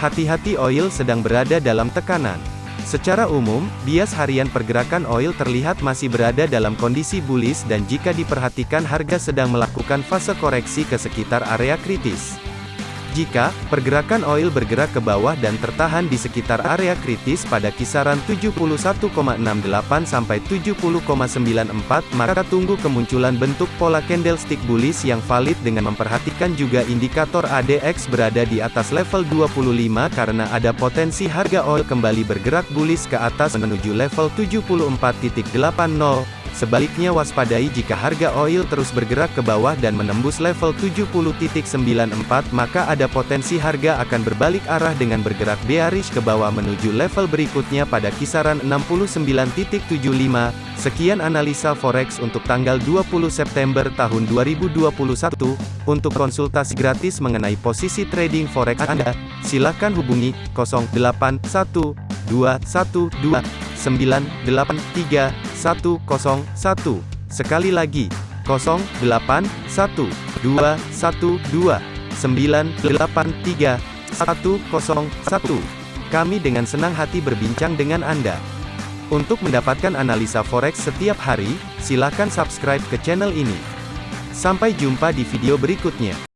Hati-hati oil sedang berada dalam tekanan. Secara umum, bias harian pergerakan oil terlihat masih berada dalam kondisi bullish dan jika diperhatikan harga sedang melakukan fase koreksi ke sekitar area kritis. Jika pergerakan oil bergerak ke bawah dan tertahan di sekitar area kritis pada kisaran 71,68 sampai 70,94, maka tunggu kemunculan bentuk pola candlestick bullish yang valid dengan memperhatikan juga indikator ADX berada di atas level 25 karena ada potensi harga oil kembali bergerak bullish ke atas menuju level 74.80. Sebaliknya waspadai jika harga oil terus bergerak ke bawah dan menembus level 70.94 maka ada potensi harga akan berbalik arah dengan bergerak bearish ke bawah menuju level berikutnya pada kisaran 69.75. Sekian analisa forex untuk tanggal 20 September tahun 2021. Untuk konsultasi gratis mengenai posisi trading forex Anda, silakan hubungi 081212 983 101. Sekali lagi, 081 212 983 101. Kami dengan senang hati berbincang dengan Anda. Untuk mendapatkan analisa forex setiap hari, silakan subscribe ke channel ini. Sampai jumpa di video berikutnya.